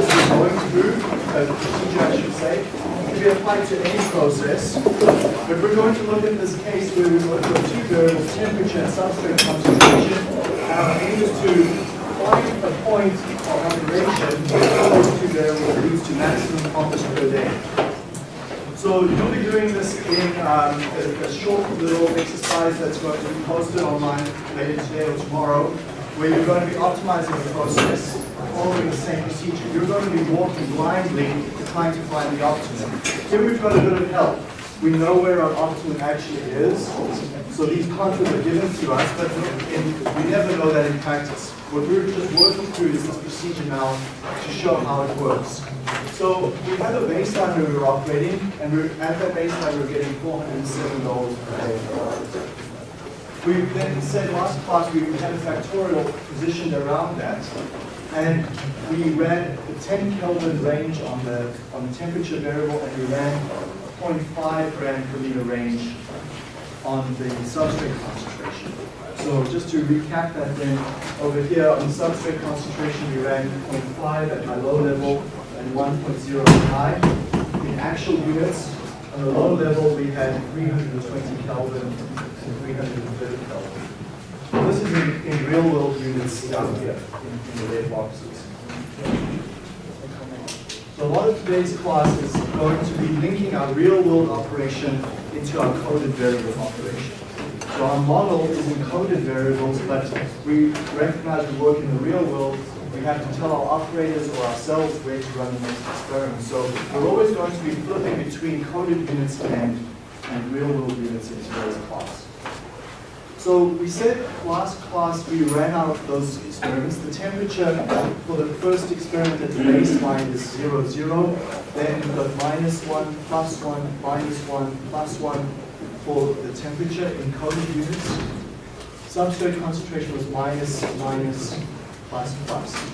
process we're going through, a procedure I should say, can be applied to any process. But we're going to look at this case where we've got two variables, temperature and substrate concentration. Our aim is to find a point of operation where those two variables leads to maximum profit per day. So you'll be doing this in um, a, a short little exercise that's going to be posted online later today or tomorrow, where you're going to be optimizing the process, following the same procedure. You're going to be walking blindly trying to find the optimum. Here we've got a bit of help. We know where our optimum actually is, so these contours are given to us, but in, we never know that in practice. What we're just working through is this procedure now to show how it works. So we had a baseline where we were operating, and we're, at that baseline we we're getting $407 per day. We then said last class we had a factorial positioned around that, and we ran the 10 Kelvin range on the on the temperature variable, and we ran 0.5 gram per liter range on the substrate concentration. So just to recap that then, over here on the substrate concentration, we ran 0.5 at my low level and 1.0 at high. In actual units, on the low level, we had 320 Kelvin and 330 Kelvin. In, in real world units down here in, in the red boxes. So a lot of today's class is going to be linking our real world operation into our coded variable operation. So our model is in coded variables, but we recognize we work in the real world. We have to tell our operators or ourselves where to run the next experiment. So we're always going to be flipping between coded units and, and real world units in today's class. So we said last class we ran out of those experiments. The temperature for the first experiment at the baseline is 0, 0. Then got minus 1, plus 1, minus 1, plus 1 for the temperature in coded units. Substrate concentration was minus, minus, plus, plus.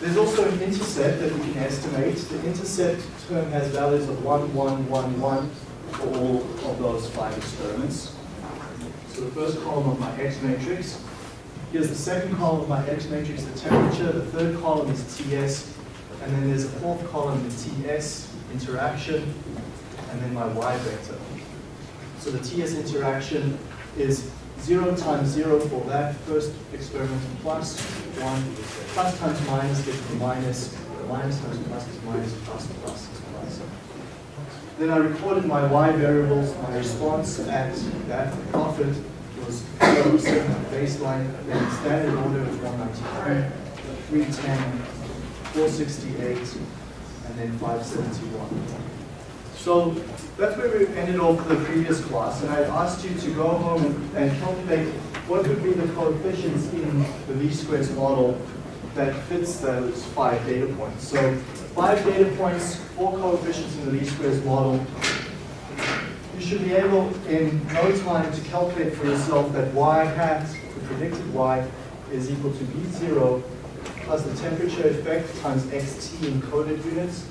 There's also an intercept that we can estimate. The intercept term has values of 1, 1, 1, 1 for all of those five experiments. So the first column of my X matrix. Here's the second column of my X matrix, the temperature. The third column is TS. And then there's a fourth column, the TS interaction, and then my Y vector. So the TS interaction is 0 times 0 for that first experiment plus 1, plus times minus gives minus, minus times plus is minus, plus plus. Then I recorded my y variables, my response at that profit was 0% baseline, then standard order was 193, 310, 468, and then 571. So that's where we ended off the previous class, and I asked you to go home and, and calculate what would be the coefficients in the least squares model that fits those five data points. So five data points, four coefficients in the least squares model. You should be able in no time to calculate for yourself that y hat, the predicted y, is equal to b0 plus the temperature effect times xt in coded units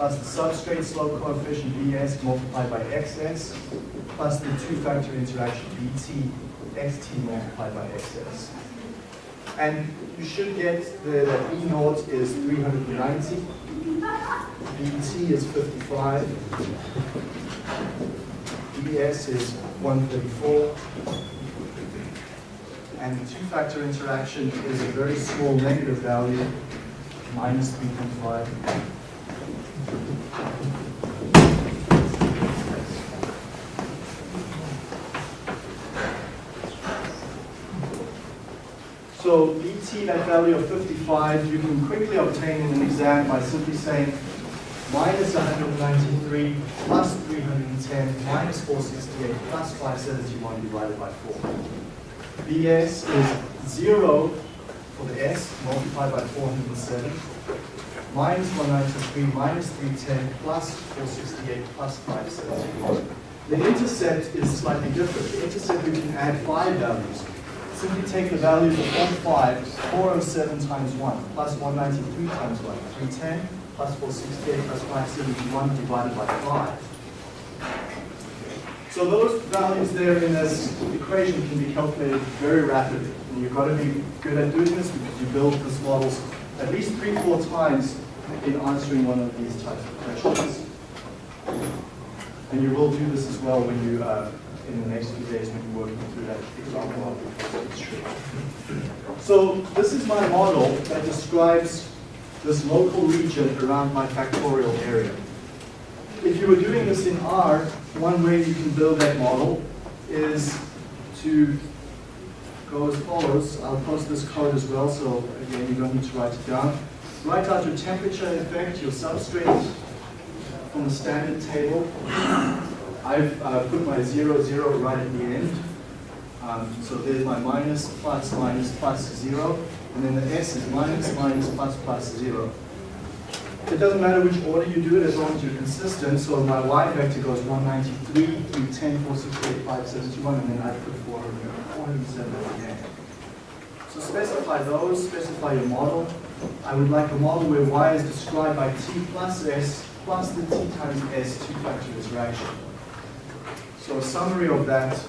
plus the substrate slope coefficient Bs multiplied by Xs plus the two-factor interaction Bt xt multiplied by Xs. And you should get the, that E naught is 390, Bt is 55, Bs is 134, and the two-factor interaction is a very small negative value, minus 3.5. So BT, that value of 55, you can quickly obtain in an exam by simply saying minus 193 plus 310 minus 468 plus 571 divided by 4. BS is 0 for the S multiplied by 407 minus 193 minus 310 plus 468 plus 571. The intercept is slightly different. The intercept we can add five values simply take the values of 1.5, 407 times 1, plus 193 times 1, 310, plus 468, plus 571 divided by 5. So those values there in this equation can be calculated very rapidly. And you've got to be good at doing this because you build these models at least three, four times in answering one of these types of questions. And you will do this as well when you, uh, in the next few days, when you're working through that example. So this is my model that describes this local region around my factorial area. If you were doing this in R, one way you can build that model is to go as follows. I'll post this code as well, so again, you don't need to write it down. Write out your temperature effect, your substrate from the standard table. I've uh, put my zero, zero right at the end. Um, so there's my minus, plus, minus, plus, zero. And then the S is minus, minus, plus, plus, zero. It doesn't matter which order you do it as long as you're consistent. So my y vector goes 193 through 10, 4, 6, 8, 5, 7, 2, 1, and then I put 400, 407 at the end. So specify those, specify your model. I would like a model where y is described by t plus s plus the t times s two-factor interaction. So a summary of that,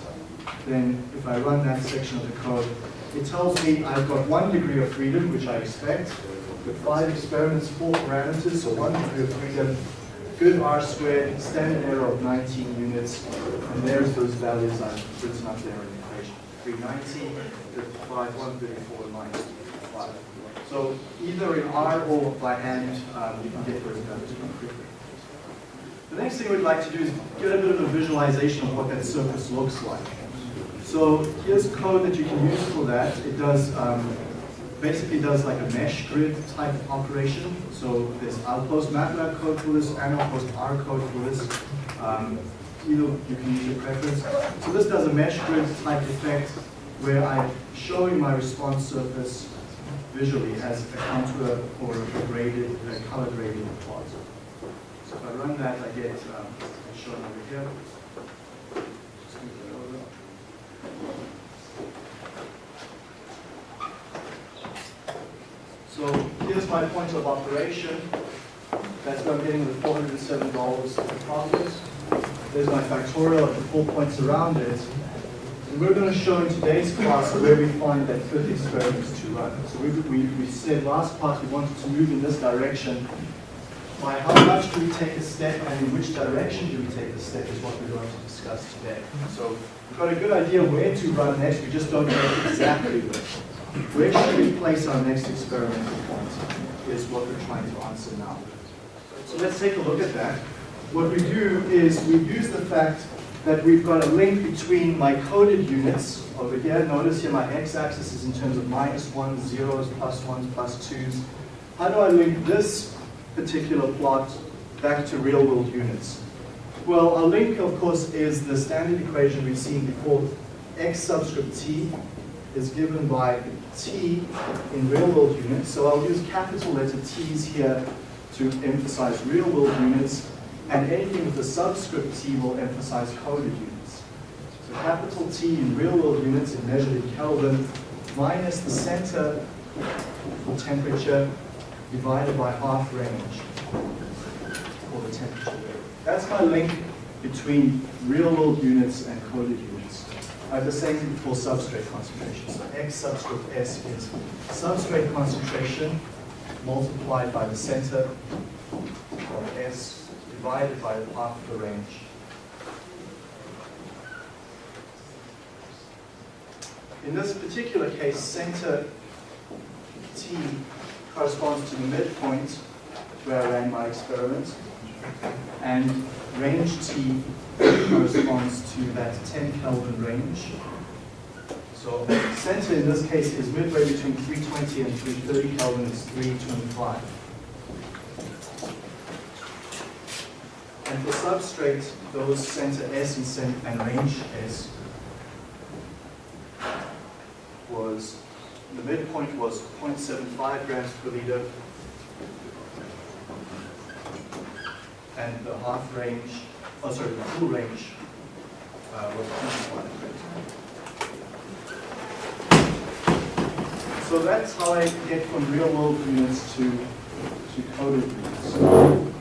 then if I run that section of the code, it tells me I've got one degree of freedom, which I expect, with five experiments, four parameters, so one degree of freedom, good R squared, standard error of 19 units, and there's those values I've written up there in the equation. 390, 55, 134, minus 5. So either in R or by hand, um, you can get those values quickly. The next thing we'd like to do is get a bit of a visualization of what that surface looks like. So here's code that you can use for that. It does um, basically does like a mesh grid type operation. So there's I'll post MATLAB code for this and I'll post R code for this. Um, either you can use your preference. So this does a mesh grid type effect where I'm showing my response surface visually as a contour or a graded, a color graded plot. So if I run that, I get um, shown over here. So here's my point of operation. That's what I'm getting with $407 of profit. There's my factorial at the four points around it. And we're going to show in today's class where we find that fifth experiment to run. So we, we, we said last part we wanted to move in this direction. By how much do we take a step and in which direction do we take the step is what we're going to discuss today. So we've got a good idea where to run next, we just don't know exactly where. Where should we place our next experimental point is what we're trying to answer now. So let's take a look at that. What we do is we use the fact that we've got a link between my coded units over here. Notice here my x-axis is in terms of minus ones, zeros, plus ones, plus twos. How do I link this particular plot back to real world units? Well, our link, of course, is the standard equation we've seen before. x subscript t is given by t in real world units. So I'll use capital letter t's here to emphasize real world units, and anything with a subscript t will emphasize coded units. So capital T in real world units is measured in Kelvin minus the center for temperature divided by half range for the temperature. That's my link between real world units and coded units. I have the same for substrate concentration. So X subscript S is substrate concentration multiplied by the center of S divided by the half the range. In this particular case, center T corresponds to the midpoint where I ran my experiment, and range T corresponds to that 10 Kelvin range. So center in this case is midway between 320 and 330 Kelvin, it's 325. And for substrate, those center S and, cent and range S was, the midpoint was 0.75 grams per liter, and the half range, oh sorry, the full range uh, was 25 grams. So that's how I get from real world units to, to coded units.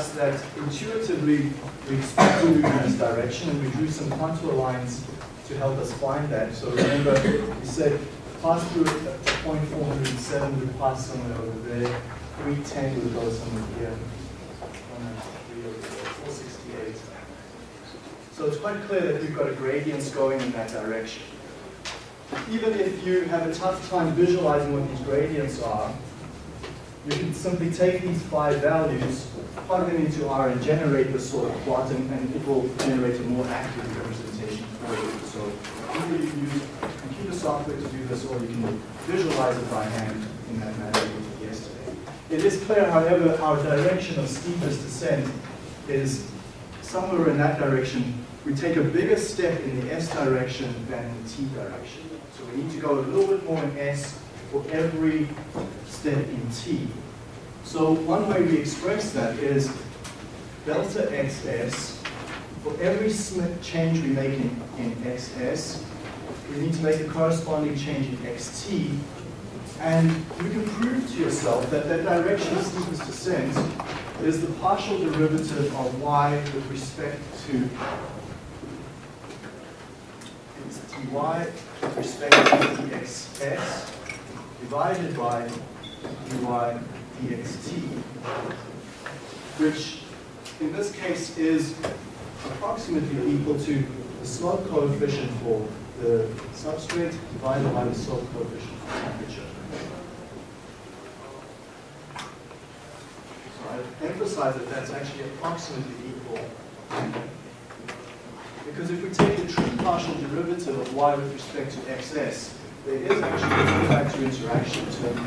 us that intuitively we expect to move in this direction, and we drew some contour lines to help us find that. So remember, we said pass through point 407 would pass somewhere over there, 310 would go somewhere here, 468. So it's quite clear that we've got a gradients going in that direction. Even if you have a tough time visualizing what these gradients are, you can simply take these five values, plug them into R and generate this sort of plot, and, and it will generate a more accurate representation for you. So either you can use computer software to do this, or you can visualize it by hand in that manner we did yesterday. It is clear, however, our direction of steepest descent is somewhere in that direction. We take a bigger step in the S direction than in the T direction. So we need to go a little bit more in S for every step in T. So one way we express that is delta XS, for every change we make in, in XS, we need to make a corresponding change in XT, and you can prove to yourself that that direction of steepest descent is the partial derivative of y with respect to dy with respect to dxs divided by dy dxt, which in this case is approximately equal to the slope coefficient for the substrate divided by the slope coefficient for temperature. So I emphasize that that's actually approximately equal. Because if we take the true partial derivative of y with respect to xs, there is actually a two-factor interaction term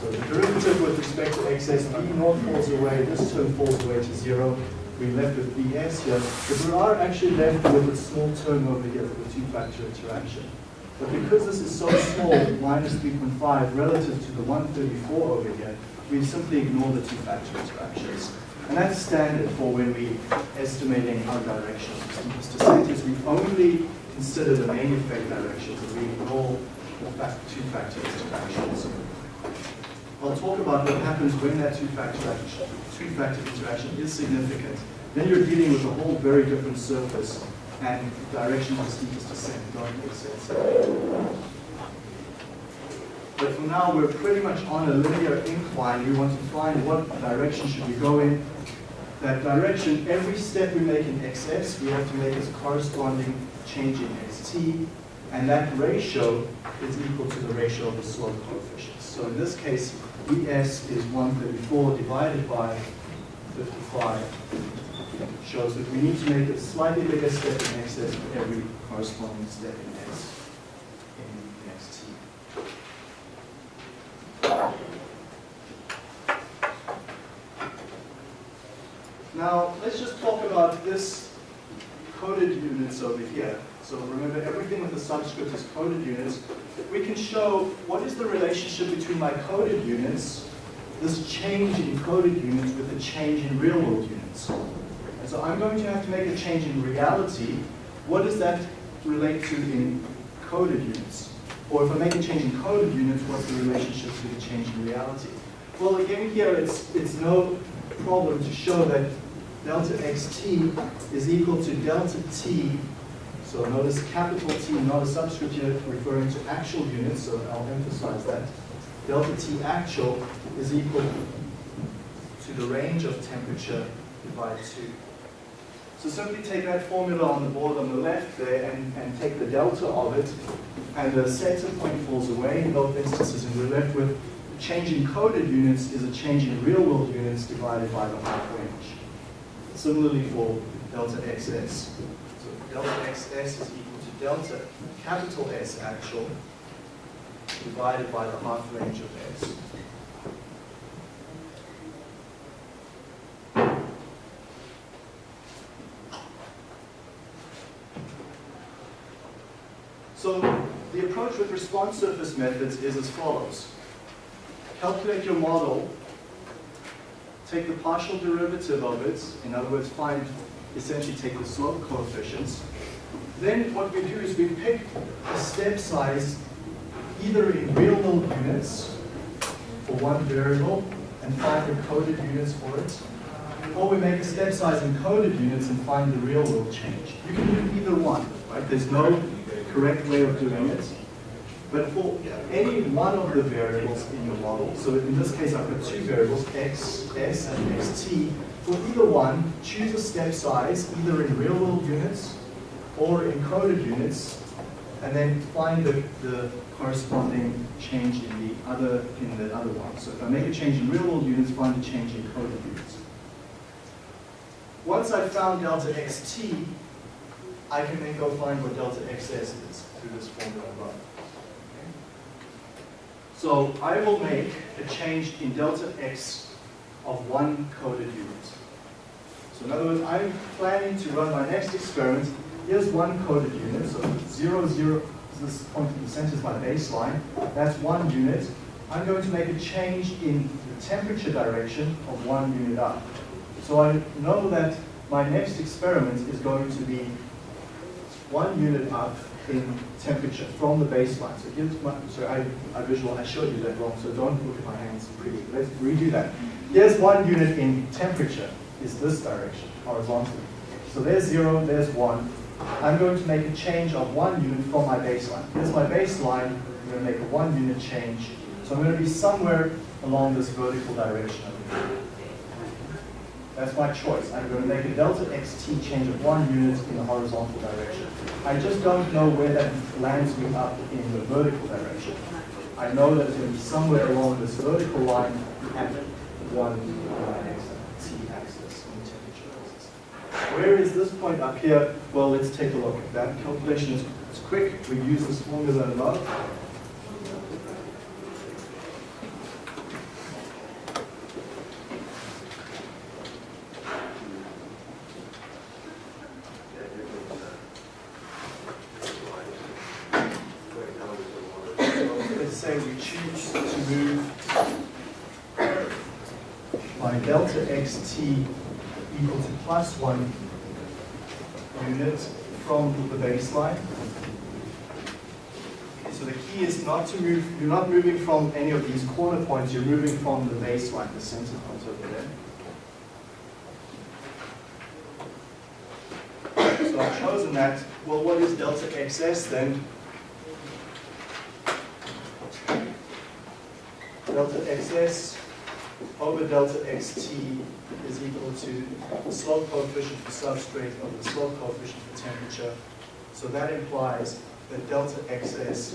So the derivative with respect to xs, b naught falls away, this term falls away to zero. We're left with bs here, but we are actually left with a small term over here for the two-factor interaction. But because this is so small, minus 3.5, relative to the 134 over here, we simply ignore the two-factor interactions. And that's standard for when we're estimating our direction of steepest descent, is we only consider the main effect directions and we ignore two-factor interactions. I'll talk about what happens when that two-factor two-factor interaction is significant. Then you're dealing with a whole very different surface and direction of the steepest descent don't make sense. But for now, we're pretty much on a linear incline. We want to find what direction should we go in. That direction, every step we make in xs, we have to make as corresponding change in xt, and that ratio is equal to the ratio of the slope coefficients. So in this case, bs is 134 divided by 55 shows that we need to make a slightly bigger step in xs for every corresponding step in s in xt. Now, let's just talk about this coded units over here. So remember, everything with the subscript is coded units. We can show what is the relationship between my coded units, this change in coded units with a change in real world units. And so I'm going to have to make a change in reality. What does that relate to in coded units? Or if I make a change in coded units, what's the relationship to the change in reality? Well, again, here it's, it's no problem to show that delta xt is equal to delta t. So notice capital T, not a subscript here referring to actual units, so I'll emphasize that. Delta T actual is equal to the range of temperature divided 2. So simply take that formula on the board on the left there and, and take the delta of it, and the center point falls away in both instances, and we're left with change in coded units is a change in real world units divided by the half range. Similarly for delta xs. So delta xs is equal to delta capital S actual divided by the half range of s. So the approach with response surface methods is as follows. Calculate your model take the partial derivative of it, in other words, find, essentially take the slope coefficients. Then what we do is we pick a step size either in real world units for one variable, and find the coded units for it. Or we make a step size in coded units and find the real world change. You can do either one, right? There's no correct way of doing it. But for any one of the variables in your model, so in this case I've got two variables, x, s, and xt, for either one, choose a step size, either in real world units or in coded units, and then find the, the corresponding change in the other in the other one. So if I make a change in real world units, find a change in coded units. Once I've found delta xt, I can then go find what delta xs is through this formula above. So I will make a change in delta x of one coded unit. So in other words, I'm planning to run my next experiment. Here's one coded unit, so 0, 0, this point in the center is my baseline. That's one unit. I'm going to make a change in the temperature direction of one unit up. So I know that my next experiment is going to be one unit up in temperature from the baseline. So here's my, sorry, I, I visual, I showed you that wrong, so don't look at my hands pretty. Let's redo that. Here's one unit in temperature, is this direction, horizontally. So there's zero, there's one. I'm going to make a change of one unit from my baseline. Here's my baseline, I'm going to make a one unit change. So I'm going to be somewhere along this vertical direction. That's my choice. I'm going to make a delta xt change of one unit in the horizontal direction. I just don't know where that lands me up in the vertical direction. I know that it's going to be somewhere along this vertical line at one t-axis, on the temperature axis. Where is this point up here? Well, let's take a look. That calculation is, quick. We use this formula above. let's say we choose to move my delta xt equal to plus one unit from Okay, so the key is not to move, you're not moving from any of these corner points, you're moving from the baseline, the center point over there. So I've chosen that. Well, what is delta xs then? delta xs over delta xt is equal to the slope coefficient for substrate over the slope coefficient for temperature. So that implies that delta xs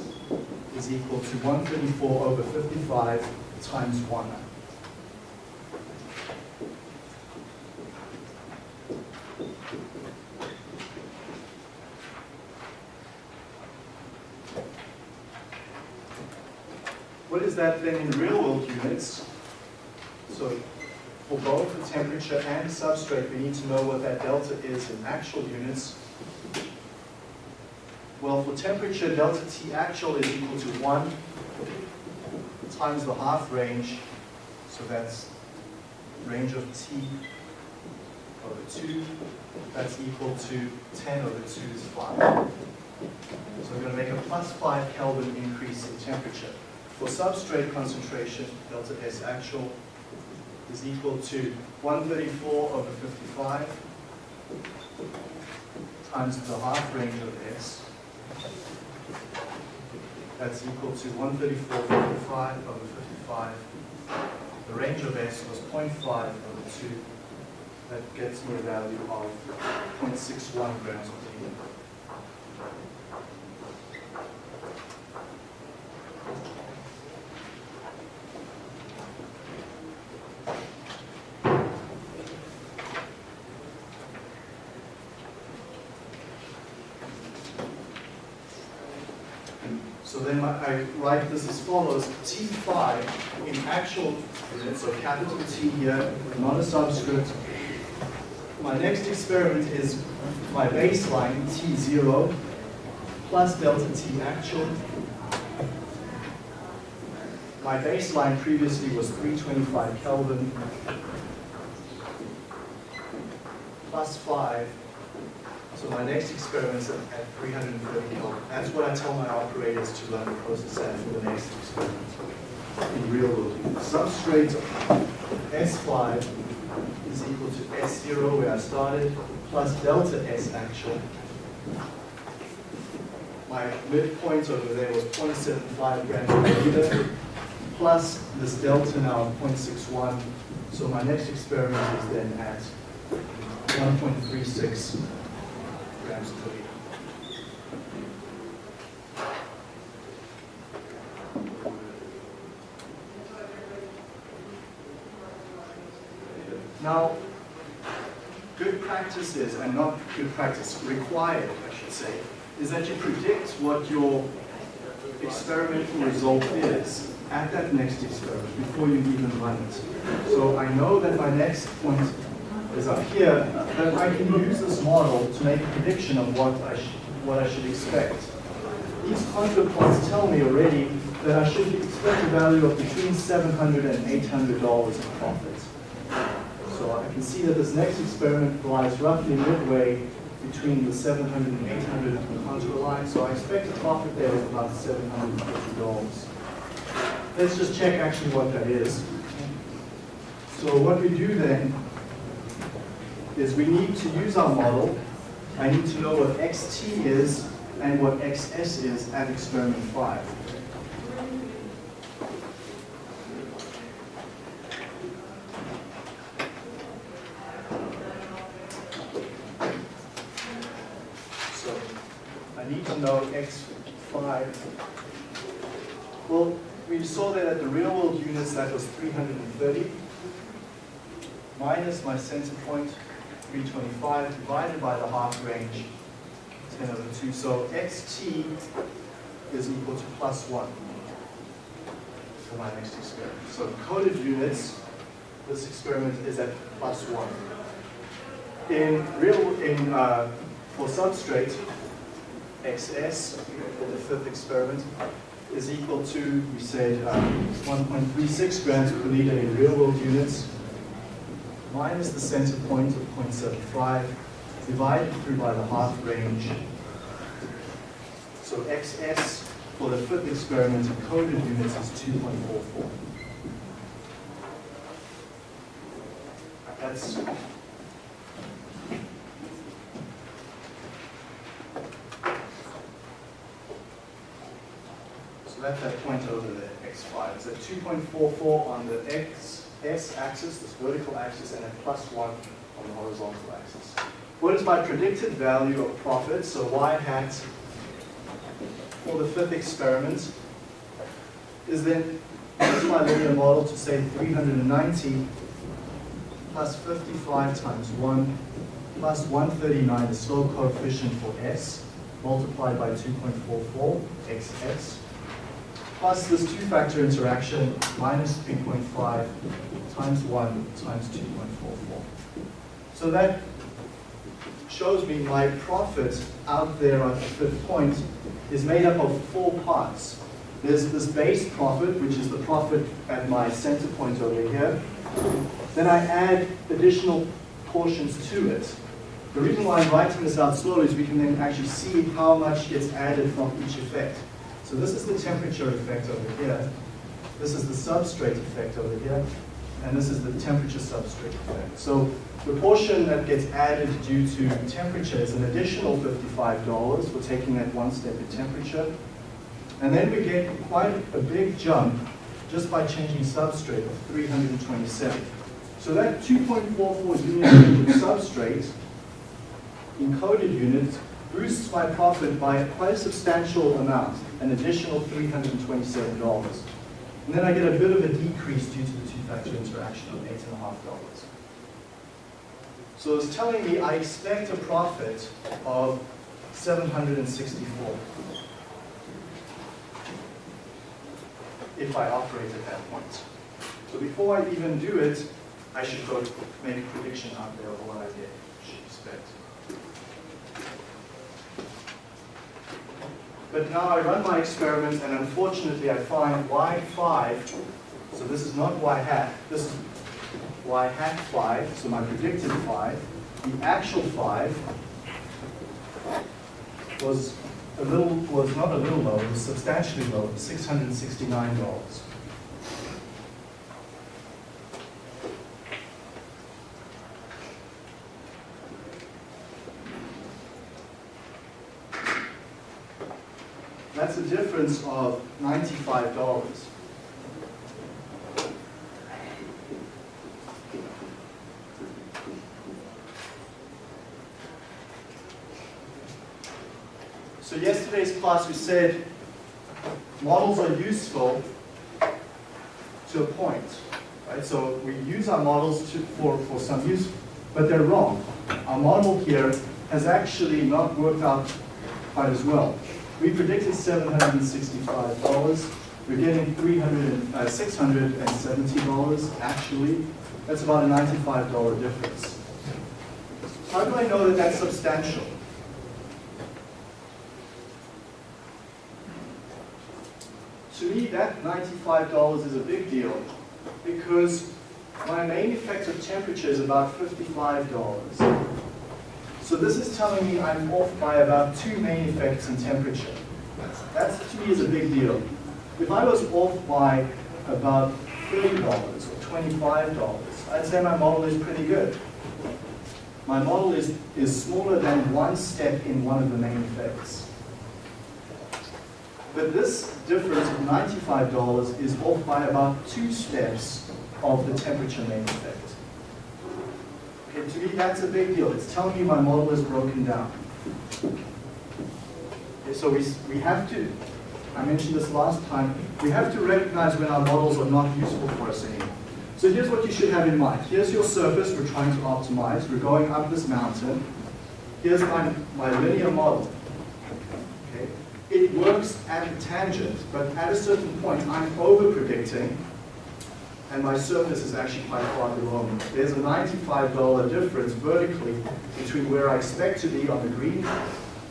is equal to 134 over 55 times 1. What is that then in real world units? So for both the temperature and substrate, we need to know what that delta is in actual units. Well, for temperature, delta T actual is equal to 1 times the half range. So that's range of T over 2. That's equal to 10 over 2 is 5. So we're going to make a plus 5 Kelvin increase in temperature. For substrate concentration, delta S actual is equal to 134 over 55 times the half range of S. That's equal to 134 over 55 over 55. The range of S was 0.5 over 2. That gets me a value of 0.61 grams per liter. So then I write this as follows, T5 in actual so capital T here, not a subscript. My next experiment is my baseline, T0, plus delta T actual. My baseline previously was 325 Kelvin, plus 5 so my next experiment is at 330 Kelvin. That's what I tell my operators to run the process at for the next experiment in real world. Substrate S5 is equal to S0 where I started, plus delta S actual. My midpoint over there was 0.75 grams per liter, plus this delta now of 0.61. So my next experiment is then at 1.36 Now, good practices, and not good practice, required, I should say, is that you predict what your experimental result is at that next experiment before you even run it. So I know that my next point is up here, that I can use this model to make a prediction of what I, what I should expect. These contour plots tell me already that I should expect a value of between $700 and $800 in profit. So I can see that this next experiment lies roughly midway between the 700 and 800 contour line. So I expect a profit there of about $750. Let's just check actually what that is. So what we do then is we need to use our model. I need to know what xt is and what xs is at experiment 5. So I need to know x5. Well, we saw that at the real world units that was 330 minus my center point 325 divided by the half range 10 over 2. So xt is equal to plus 1 for my next experiment. So coded units, this experiment is at plus 1. In real, in uh, for substrate, xs for the fifth experiment is equal to, we said, um, 1.36 grams per liter in real world units minus the center point of 0.75 divided through by the half range. So xs for the fifth experiment in coded units is 2.44. That's so that's that point over there, x5. It's at 2.44 on the x s-axis, this vertical axis, and then plus 1 on the horizontal axis. What is my predicted value of profit? So y hat for the fifth experiment is then, use my linear model to say 390 plus 55 times 1 plus 139, the slope coefficient for s, multiplied by 2.44, xs, plus this two-factor interaction, minus 3.5 times 1 times 2.44. So that shows me my profit out there at the fifth point is made up of four parts. There's this base profit, which is the profit at my center point over here. Then I add additional portions to it. The reason why I'm writing this out slowly is we can then actually see how much gets added from each effect. So this is the temperature effect over here. This is the substrate effect over here. And this is the temperature substrate effect. So the portion that gets added due to temperature is an additional $55 for taking that one step in temperature. And then we get quite a big jump just by changing substrate of 327. So that 2.44 units per substrate encoded units boosts my profit by quite a substantial amount, an additional $327. And then I get a bit of a decrease due to the two-factor interaction of $8.5. So it's telling me I expect a profit of 764 if I operate at that point. So before I even do it, I should go make a prediction out there of what I get, should expect. But now I run my experiment and unfortunately I find y5, so this is not y hat, this is y hat 5, so my predicted 5. The actual 5 was a little, was not a little low, it was substantially low, $669. that's a difference of $95. So yesterday's class we said models are useful to a point, right? So we use our models to, for, for some use, but they're wrong. Our model here has actually not worked out quite as well. We predicted $765. We're getting 300 uh, $670 actually. That's about a $95 difference. How do I know that that's substantial? To me, that $95 is a big deal because my main effective temperature is about $55. So this is telling me I'm off by about two main effects in temperature. That to me is a big deal. If I was off by about $30 or $25, I'd say my model is pretty good. My model is, is smaller than one step in one of the main effects. But this difference of $95 is off by about two steps of the temperature main effect. To me, that's a big deal. It's telling me my model is broken down. Okay, so we, we have to, I mentioned this last time, we have to recognize when our models are not useful for us anymore. So here's what you should have in mind. Here's your surface we're trying to optimize. We're going up this mountain. Here's my, my linear model. Okay. It works at a tangent, but at a certain point, I'm over-predicting, and my surface is actually quite far below me. There's a $95 difference vertically between where I expect to be on the green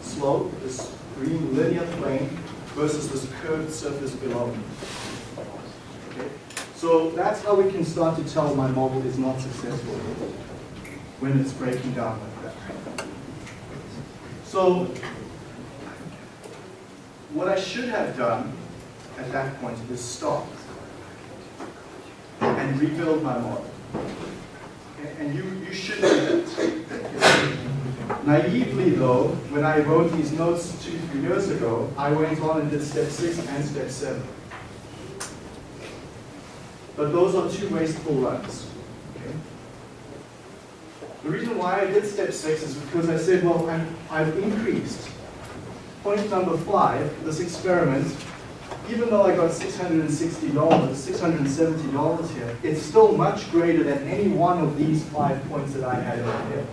slope, this green linear plane, versus this curved surface below me. So that's how we can start to tell my model is not successful when it's breaking down like that. So what I should have done at that point is stop and rebuild my model. And you, you should do that. Naively though, when I wrote these notes two, three years ago, I went on and did step six and step seven. But those are two wasteful runs. The reason why I did step six is because I said, well, i I've increased. Point number five, this experiment, even though I got $660, $670 here, it's still much greater than any one of these five points that I had over here.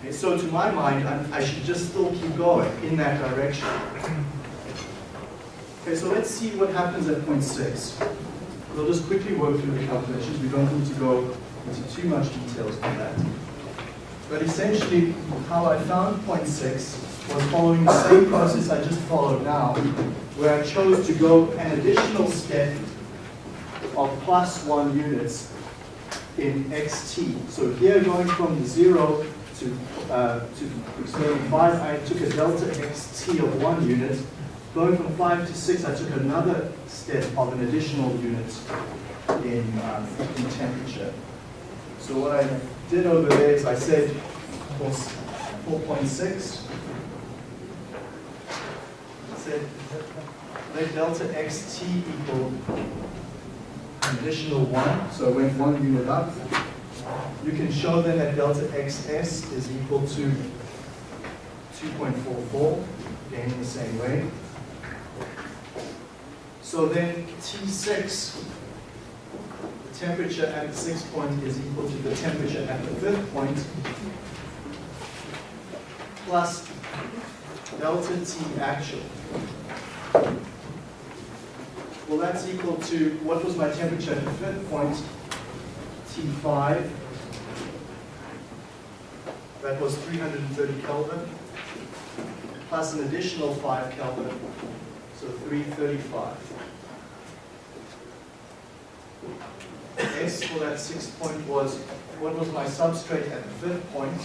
Okay, so to my mind, I'm, i should just still keep going in that direction. Okay, so let's see what happens at point six. We'll just quickly work through the calculations. We don't need to go into too much details on that. But essentially, how I found point six was following the same process I just followed now, where I chose to go an additional step of plus one units in xt. So here going from zero to, uh, to experiment five, I took a delta xt of one unit. Going from five to six, I took another step of an additional unit in, um, in temperature. So what I did over there is I said 4.6 said let delta xt equal an additional 1, so it went one unit up. You can show then that delta xs is equal to 2.44, again in the same way. So then T6, the temperature at the sixth point is equal to the temperature at the fifth point, plus delta T actual. Well, that's equal to, what was my temperature at the fifth point? T5. That was 330 Kelvin, plus an additional 5 Kelvin, so 335. S for that sixth point was, what was my substrate at the fifth point?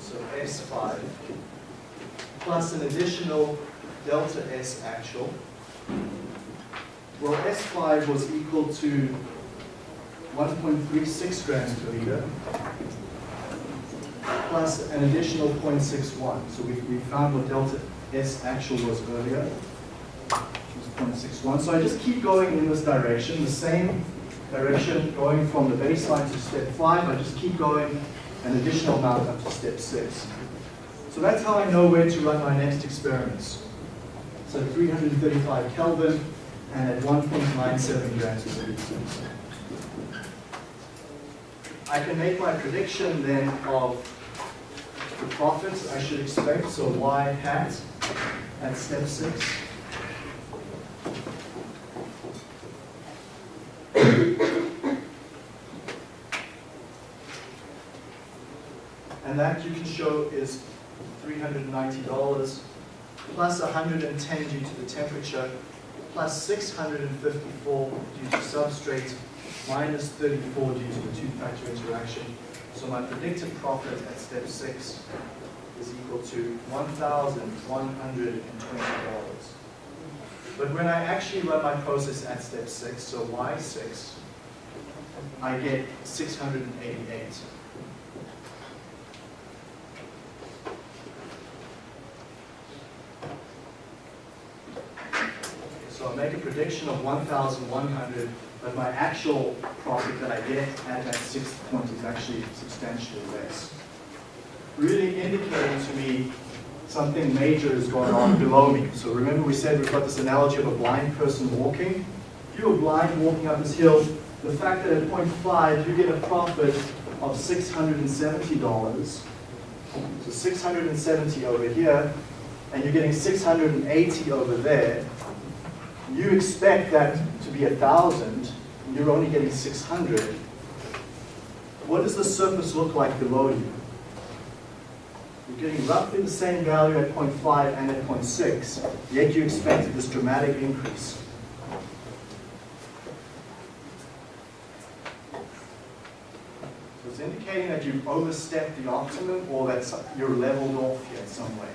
So S5, plus an additional delta S actual. Well, S5 was equal to 1.36 grams per liter plus an additional 0.61. So we, we found what delta S actual was earlier, was 0.61. So I just keep going in this direction, the same direction going from the baseline to step five. I just keep going an additional amount up to step six. So that's how I know where to run my next experiments. So 335 Kelvin and at 1.97 grams per liter. I can make my prediction then of the profits I should expect, so y hat at step six. And that you can show is $390 plus 110 due to the temperature plus 654 due to substrate minus 34 due to the two-factor interaction. So my predicted profit at step six is equal to $1,120. But when I actually run my process at step six, so Y6, I get 688. So I'll make a prediction of 1,100 but my actual profit that I get at that sixth point is actually substantially less. Really indicating to me something major is going on below me. So remember we said we've got this analogy of a blind person walking. If you are blind walking up this hill, the fact that at point five you get a profit of $670, so 670 over here, and you're getting 680 over there, you expect that to be a thousand, you're only getting 600. What does the surface look like below you? You're getting roughly the same value at 0.5 and at 0.6, yet you expected this dramatic increase. So it's indicating that you've overstepped the optimum or that you're leveled off here in some way.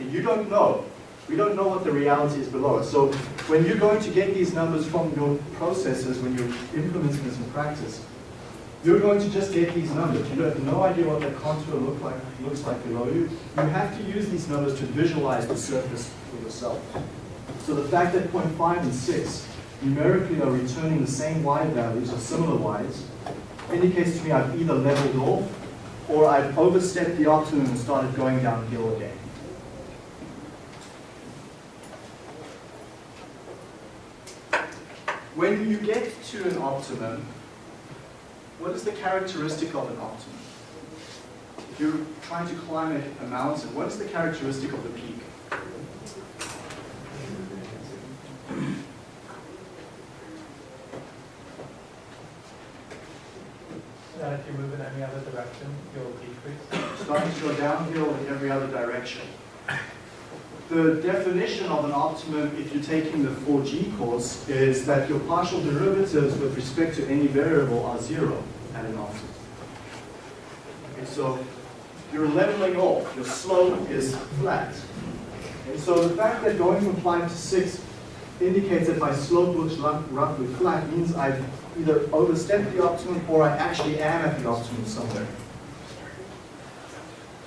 And you don't know. We don't know what the reality is below us. So when you're going to get these numbers from your processes, when you're implementing this in practice, you're going to just get these numbers. You have no idea what that contour look like, looks like below you. You have to use these numbers to visualize the surface for yourself. So the fact that 0.5 and 6 numerically are returning the same y values or similar y's indicates to me I've either leveled off or I've overstepped the optimum and started going downhill again. When you get to an optimum, what is the characteristic of an optimum? If you're trying to climb a mountain, what is the characteristic of the peak? That if you move in any other direction, you'll decrease. Starting to go downhill in every other direction. The definition of an optimum, if you're taking the 4G course, is that your partial derivatives with respect to any variable are zero at an optimum. Okay, so you're leveling off, your slope is flat. And so the fact that going from 5 to 6 indicates that my slope looks roughly flat means I've either overstepped the optimum or I actually am at the optimum somewhere.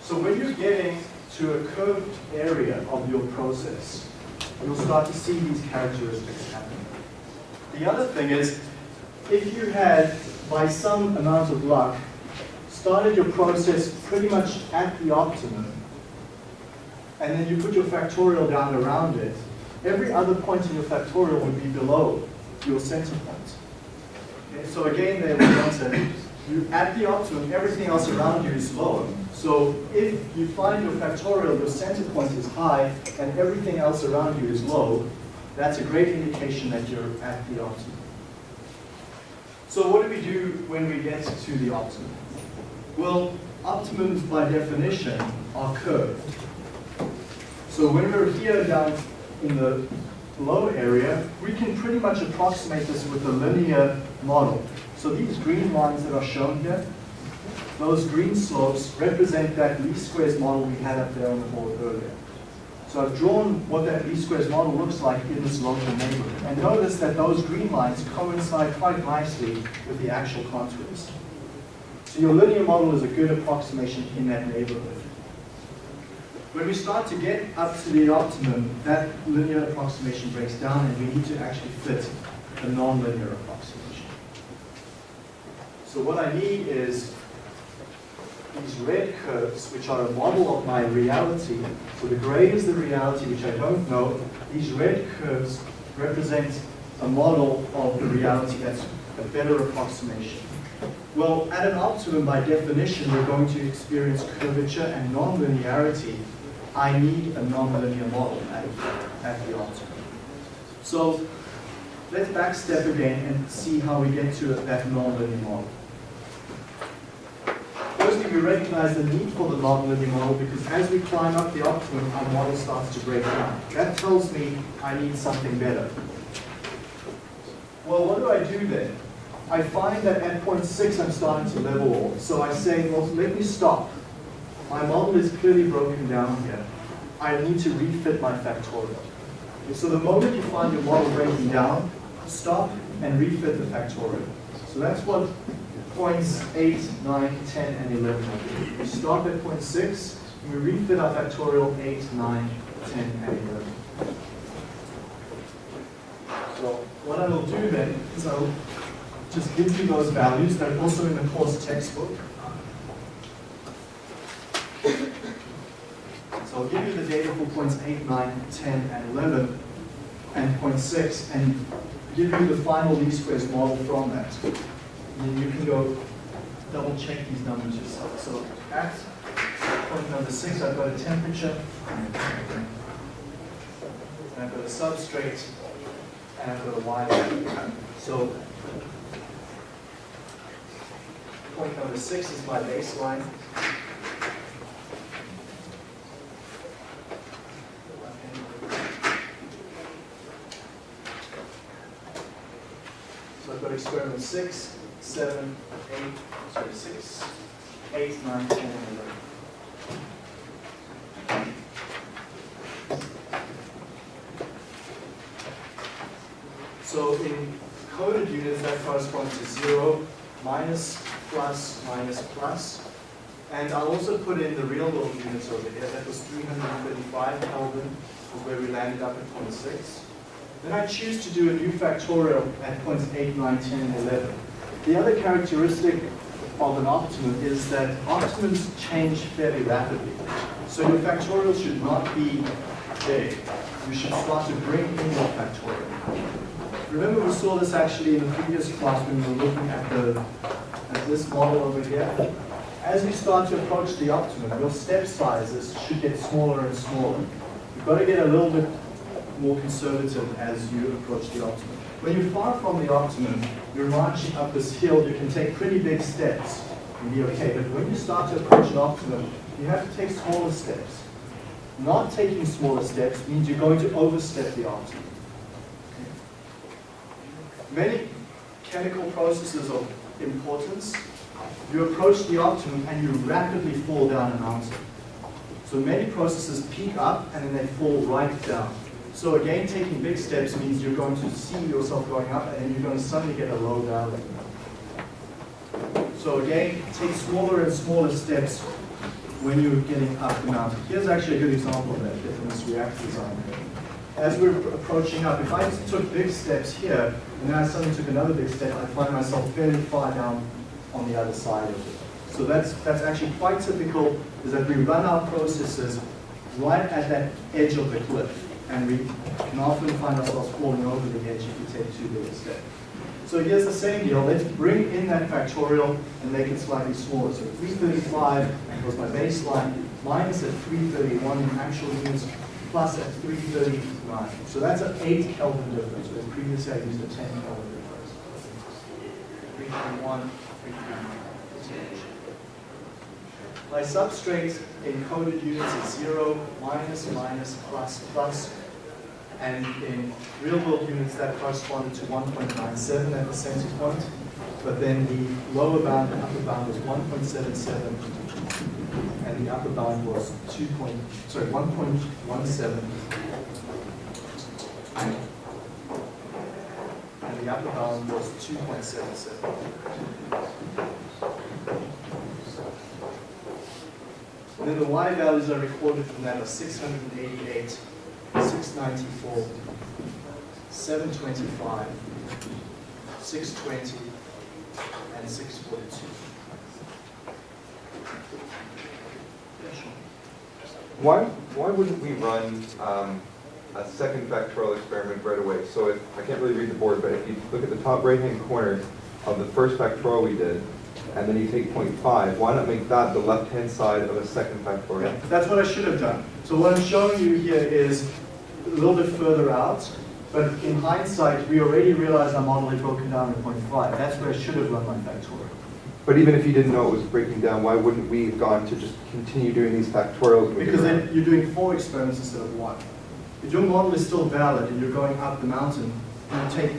So when you're getting to a curved area of your process, you'll start to see these characteristics happen. The other thing is, if you had, by some amount of luck, started your process pretty much at the optimum, and then you put your factorial down around it, every other point in your factorial would be below your center point. Okay, so again, there we want to, you, at the optimum, everything else around you is lower. So if you find your factorial, your center point is high, and everything else around you is low, that's a great indication that you're at the optimum. So what do we do when we get to the optimum? Well, optimums by definition are curved. So when we're here down in the low area, we can pretty much approximate this with a linear model. So these green lines that are shown here, those green slopes represent that least squares model we had up there on the board earlier. So I've drawn what that least squares model looks like in this local neighborhood. And notice that those green lines coincide quite nicely with the actual contours. So your linear model is a good approximation in that neighborhood. When we start to get up to the optimum, that linear approximation breaks down and we need to actually fit a nonlinear approximation. So what I need is these red curves, which are a model of my reality. So the gray is the reality, which I don't know. These red curves represent a model of the reality that's a better approximation. Well, at an optimum, by definition, we're going to experience curvature and nonlinearity. I need a nonlinear model at, at the optimum. So let's backstep again and see how we get to that nonlinear model. We recognize the need for the nonlinear model because as we climb up the optimum, our model starts to break down. That tells me I need something better. Well, what do I do then? I find that at point six I'm starting to level off. So I say, well, let me stop. My model is clearly broken down here. I need to refit my factorial. So the moment you find your model breaking down, stop and refit the factorial. So that's what points 8, 9, 10, and 11. We stop at point 6, and we refit our factorial 8, 9, 10, and 11. So what I will do then is I'll just give you those values. They're also in the course textbook. So I'll give you the data for points 8, 9, 10, and 11, and point 6, and give you the final least squares model from that. Then you can go double check these numbers yourself. So at point number 6, I've got a temperature, and I've got a substrate, and I've got a y. So point number 6 is my baseline. So I've got experiment 6, 7, 8, sorry, 6, 8, 9, 10, and 11. So in coded units, that corresponds to 0, minus, plus, minus, plus. And I'll also put in the real world units over here. That was 335 Kelvin, where we landed up at point 6. Then I choose to do a new factorial at points 8, 9, 10, and 11. The other characteristic of an optimum is that optimums change fairly rapidly. So your factorial should not be big. You should start to bring in your factorial. Remember we saw this actually in the previous class when we were looking at, the, at this model over here. As you start to approach the optimum, your step sizes should get smaller and smaller. You've got to get a little bit more conservative as you approach the optimum. When you're far from the optimum, you're marching up this hill, you can take pretty big steps and be okay. But when you start to approach an optimum, you have to take smaller steps. Not taking smaller steps means you're going to overstep the optimum. Many chemical processes of importance, you approach the optimum and you rapidly fall down a mountain. So many processes peak up and then they fall right down. So again, taking big steps means you're going to see yourself going up and you're going to suddenly get a low valley. So again, take smaller and smaller steps when you're getting up the mountain. Here's actually a good example of that this reactor design. As we're approaching up, if I took big steps here, and then I suddenly took another big step, I find myself fairly far down on the other side of it. So that's, that's actually quite typical, is that we run our processes right at that edge of the cliff and we can often find ourselves falling over the edge if we take too big a step. So here's the same deal. Let's bring in that factorial and make it slightly smaller. So 335 was my baseline, minus at 331 in actual units, plus at 339. So that's an 8 Kelvin difference, whereas previously I used a 10 Kelvin difference. 331, 339. My substrate in coded units is 0, minus, minus, plus, plus. And in real world units, that corresponded to 1.97 at the center point. But then the lower bound and upper bound was 1.77, and the upper bound was 2. Point, sorry, 1.17. And the upper bound was 2.77. then the y values are recorded from that are 688, 694, 725, 620, and 642. Why, why wouldn't we run um, a second factorial experiment right away? So if, I can't really read the board, but if you look at the top right-hand corner of the first factorial we did, and then you take 0.5, why not make that the left-hand side of a second Yeah, factorial? that's what I should have done. So what I'm showing you here is a little bit further out, but in hindsight, we already realized our model had broken down to 0.5. That's where I should have run my factorial. But even if you didn't know it was breaking down, why wouldn't we have gone to just continue doing these factorials? Because then you're doing four experiments instead of one. If your model is still valid and you're going up the mountain, you take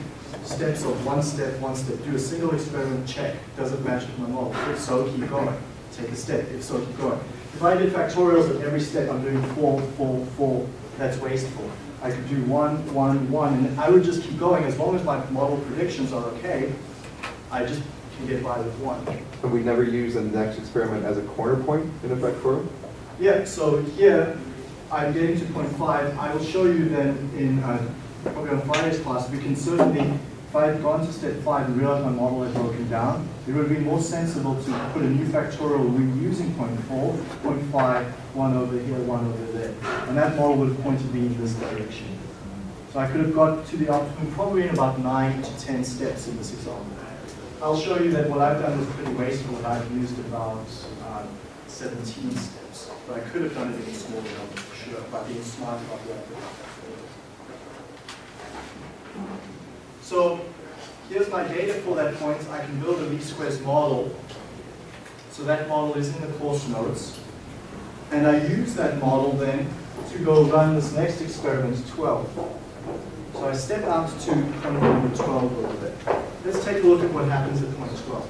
steps of one step, one step, do a single experiment, check, does it match with my model? If so, keep going. Take a step, if so, keep going. If I did factorials at every step, I'm doing four, four, four, that's wasteful. I could do one, one, one, and I would just keep going as long as my model predictions are okay, I just can get by with one. And we never use the next experiment as a corner point in a factorial? Yeah, so here, I'm getting to point five. I will show you then in, uh, probably on Friday's class, we can certainly, if I had gone to step five and realized my model had broken down, it would have been more sensible to put a new factorial reusing point four, point five, one over here, one over there. And that model would have pointed me in this direction. So I could have got to the optimum probably in about nine to 10 steps in this example. I'll show you that what I've done was pretty wasteful, and I've used about um, 17 steps. But I could have done it in a smaller numbers, for sure, by being smart about I did. So here's my data for that point. I can build a least squares model. So that model is in the course notes. And I use that model then to go run this next experiment, 12. So I step out to point number 12 over there. Let's take a look at what happens at point 12.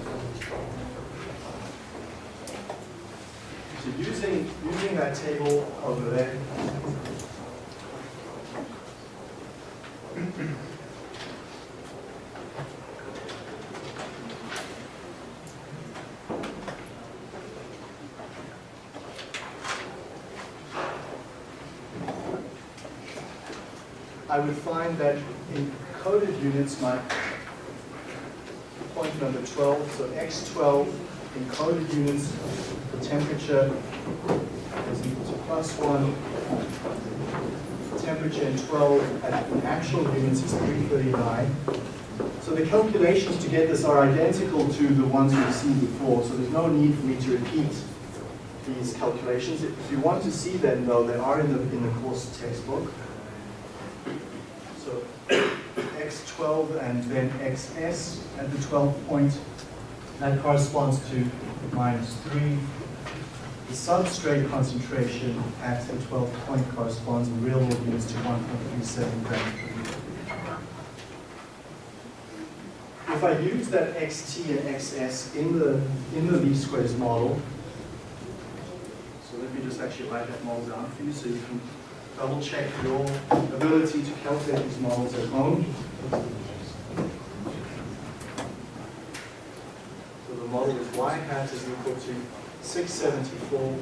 So using, using that table over there, I would find that in coded units, my point number 12, so x12 in coded units, the temperature is equal to plus 1. Temperature in 12 at actual units is 339. So the calculations to get this are identical to the ones we've seen before, so there's no need for me to repeat these calculations. If you want to see them, though, they are in the, in the course textbook. So x12 and then xs at the 12 point, that corresponds to minus 3. The substrate concentration at the 12 point corresponds in real world units to 1.37 grams per liter. If I use that xt and xs in the, in the least squares model, so let me just actually write that model down for you so you can double check your ability to calculate these models at home. So the model is y hat is equal to 674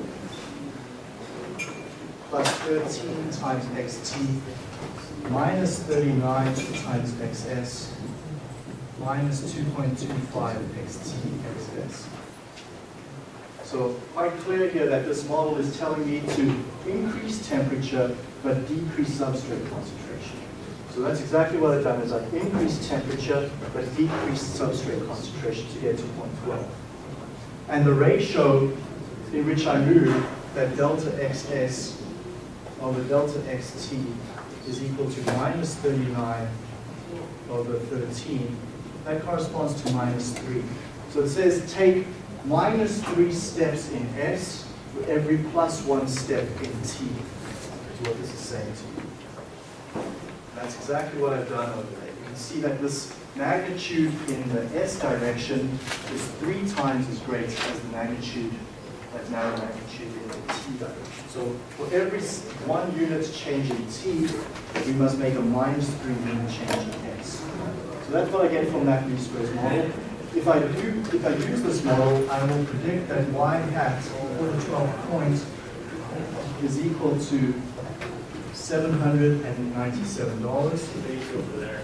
plus 13 times xt minus 39 times xs minus 2.25 xt xs. So quite clear here that this model is telling me to increase temperature but decrease substrate concentration. So that's exactly what I've done is I've increased temperature but decreased substrate concentration to get to 0.12. And the ratio in which I move, that delta xs over delta xt is equal to minus 39 over 13. That corresponds to minus 3. So it says take minus 3 steps in S for every plus 1 step in T, is what this is saying to you. That's exactly what I've done over there. You can see that this magnitude in the S direction is three times as great as the magnitude, that narrow magnitude in the T direction. So for every one unit change in T, we must make a minus three unit change in S. So that's what I get from that least squares model. If I do, if I use this model, I will predict that y hat over 12 points is equal to seven hundred and ninety-seven dollars. Today over there.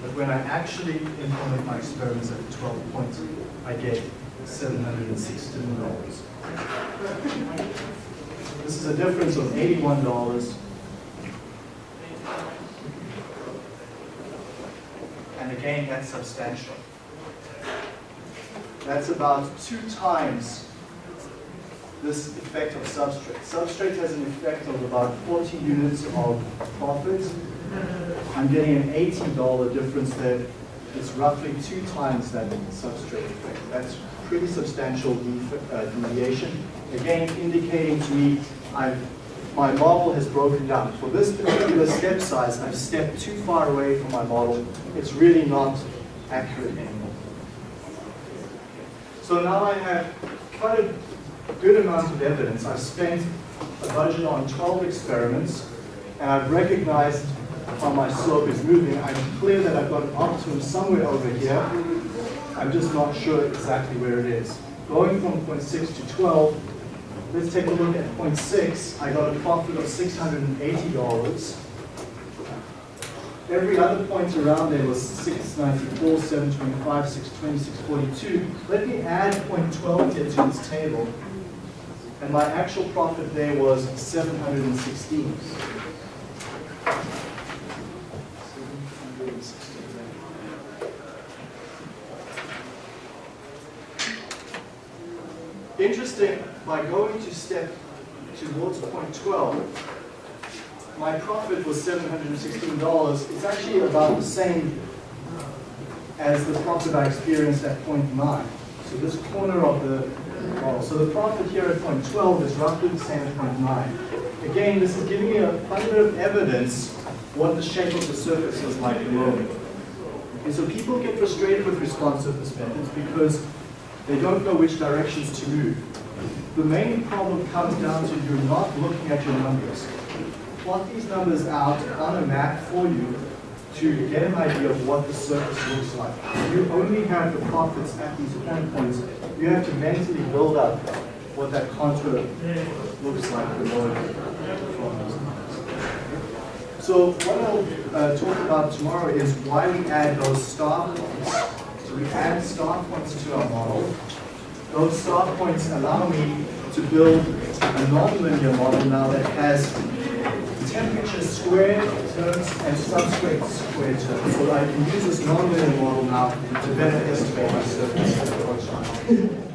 But when I actually implement my experiments at twelve points, I get seven hundred and sixteen dollars. This is a difference of eighty-one dollars. And again, that's substantial. That's about two times this effect of substrate. Substrate has an effect of about 40 units of profit. I'm getting an $80 difference there. It's roughly two times that substrate effect. That's pretty substantial uh, deviation. Again, indicating to me I've, my model has broken down. For this particular step size, I've stepped too far away from my model. It's really not accurate anymore. So now I have quite a good amount of evidence. I've spent a budget on 12 experiments, and I've recognized how my slope is moving. I'm clear that I've got an optimum somewhere over here. I'm just not sure exactly where it is. Going from point 0.6 to 12, let's take a look at point 0.6. I got a profit of $680. Every other point around there was 694, 725, 620, 642. Let me add point 12 here to this table. And my actual profit there was 716. 716. Interesting, by going to step towards point 12, my profit was $716. It's actually about the same as the profit I experienced at point 9. So this corner of the model. So the profit here at point 12 is roughly the same as point 9. Again, this is giving you a a bit of evidence what the shape of the surface is like below. And so people get frustrated with response surface methods because they don't know which directions to move. The main problem comes down to you're not looking at your numbers. Plot these numbers out on a map for you to get an idea of what the surface looks like. You only have the profits at these point points. You have to mentally build up what that contour looks like below you. So what I'll uh, talk about tomorrow is why we add those star points. So we add star points to our model. Those star points allow me to build a nonlinear model now that has temperature squared terms and substrate squared terms. So I can use this nonlinear model now to better estimate my surface.